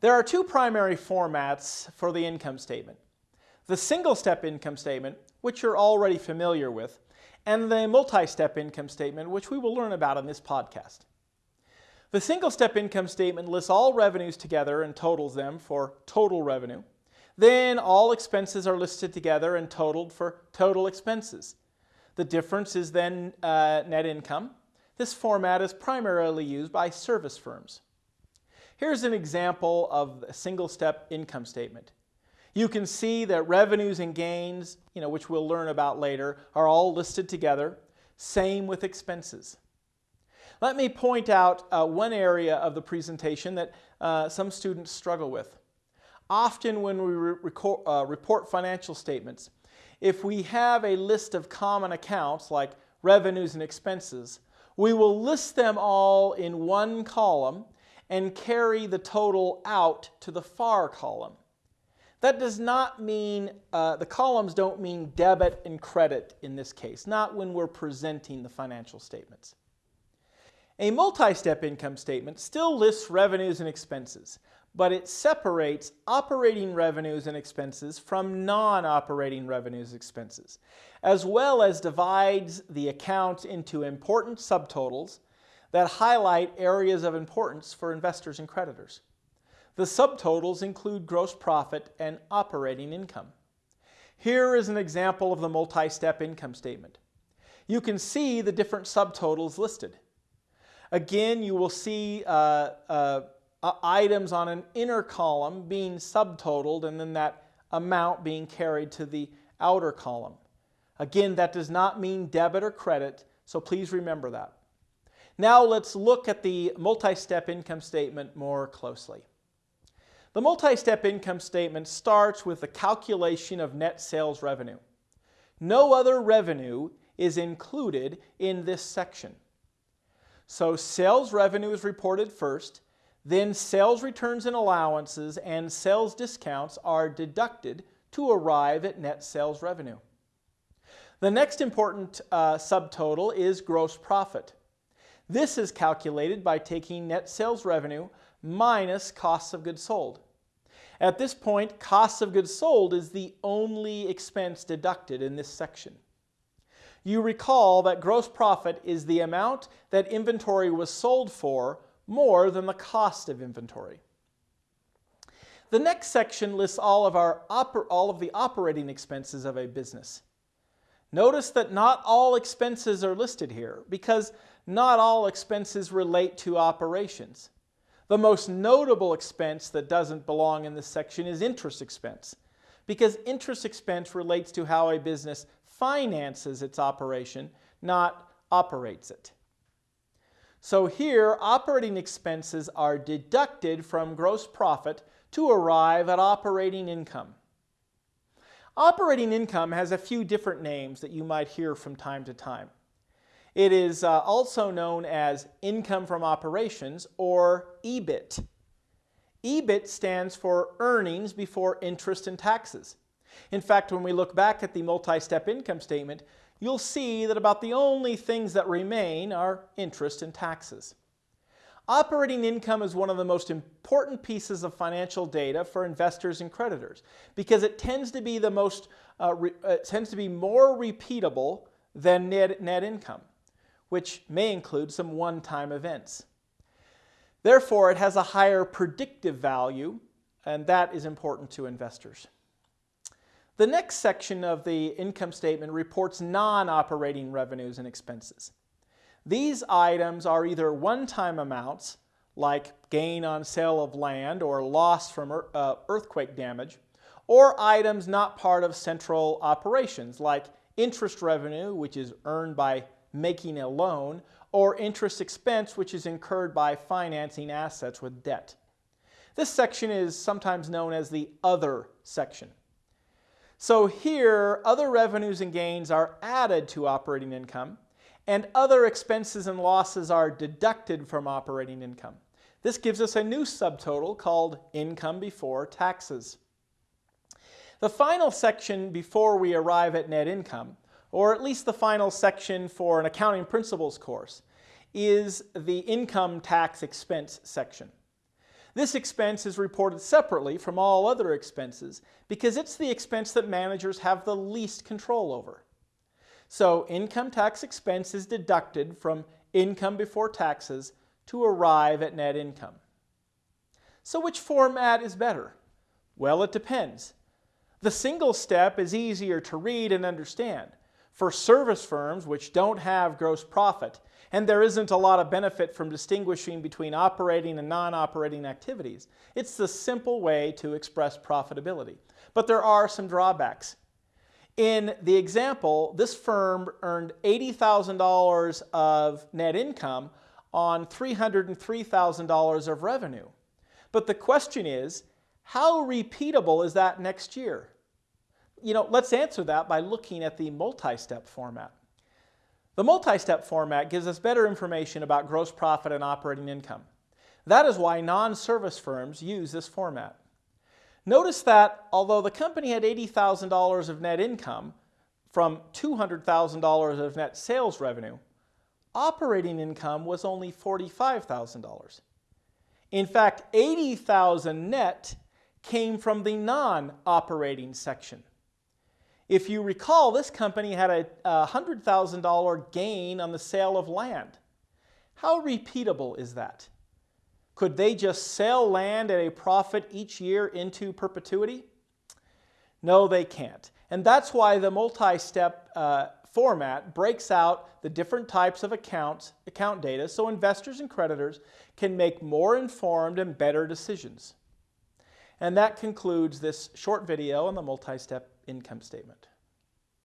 There are two primary formats for the income statement. The single-step income statement, which you're already familiar with, and the multi-step income statement, which we will learn about in this podcast. The single-step income statement lists all revenues together and totals them for total revenue. Then all expenses are listed together and totaled for total expenses. The difference is then uh, net income. This format is primarily used by service firms. Here's an example of a single-step income statement. You can see that revenues and gains, you know, which we'll learn about later, are all listed together. Same with expenses. Let me point out uh, one area of the presentation that uh, some students struggle with. Often when we re uh, report financial statements, if we have a list of common accounts like revenues and expenses, we will list them all in one column and carry the total out to the far column. That does not mean, uh, the columns don't mean debit and credit in this case, not when we're presenting the financial statements. A multi-step income statement still lists revenues and expenses, but it separates operating revenues and expenses from non-operating revenues expenses, as well as divides the account into important subtotals that highlight areas of importance for investors and creditors. The subtotals include gross profit and operating income. Here is an example of the multi-step income statement. You can see the different subtotals listed. Again, you will see uh, uh, items on an inner column being subtotaled and then that amount being carried to the outer column. Again, that does not mean debit or credit, so please remember that. Now let's look at the multi-step income statement more closely. The multi-step income statement starts with the calculation of net sales revenue. No other revenue is included in this section. So sales revenue is reported first, then sales returns and allowances and sales discounts are deducted to arrive at net sales revenue. The next important uh, subtotal is gross profit. This is calculated by taking net sales revenue minus costs of goods sold. At this point, costs of goods sold is the only expense deducted in this section. You recall that gross profit is the amount that inventory was sold for more than the cost of inventory. The next section lists all of, our all of the operating expenses of a business. Notice that not all expenses are listed here because not all expenses relate to operations. The most notable expense that doesn't belong in this section is interest expense because interest expense relates to how a business finances its operation, not operates it. So here, operating expenses are deducted from gross profit to arrive at operating income. Operating income has a few different names that you might hear from time to time. It is uh, also known as income from operations or EBIT. EBIT stands for earnings before interest and taxes. In fact, when we look back at the multi-step income statement, you'll see that about the only things that remain are interest and taxes. Operating income is one of the most important pieces of financial data for investors and creditors because it tends to be the most, uh, uh, tends to be more repeatable than net, net income which may include some one-time events. Therefore, it has a higher predictive value, and that is important to investors. The next section of the income statement reports non-operating revenues and expenses. These items are either one-time amounts, like gain on sale of land or loss from uh, earthquake damage, or items not part of central operations, like interest revenue, which is earned by making a loan, or interest expense which is incurred by financing assets with debt. This section is sometimes known as the other section. So here, other revenues and gains are added to operating income, and other expenses and losses are deducted from operating income. This gives us a new subtotal called income before taxes. The final section before we arrive at net income or at least the final section for an accounting principles course, is the income tax expense section. This expense is reported separately from all other expenses because it's the expense that managers have the least control over. So income tax expense is deducted from income before taxes to arrive at net income. So which format is better? Well, it depends. The single step is easier to read and understand. For service firms which don't have gross profit, and there isn't a lot of benefit from distinguishing between operating and non-operating activities, it's the simple way to express profitability. But there are some drawbacks. In the example, this firm earned $80,000 of net income on $303,000 of revenue. But the question is, how repeatable is that next year? You know, let's answer that by looking at the multi-step format. The multi-step format gives us better information about gross profit and operating income. That is why non-service firms use this format. Notice that although the company had $80,000 of net income from $200,000 of net sales revenue, operating income was only $45,000. In fact, 80,000 net came from the non-operating section. If you recall, this company had a $100,000 gain on the sale of land. How repeatable is that? Could they just sell land at a profit each year into perpetuity? No, they can't. And that's why the multi-step uh, format breaks out the different types of accounts, account data so investors and creditors can make more informed and better decisions. And that concludes this short video on the multi-step income statement.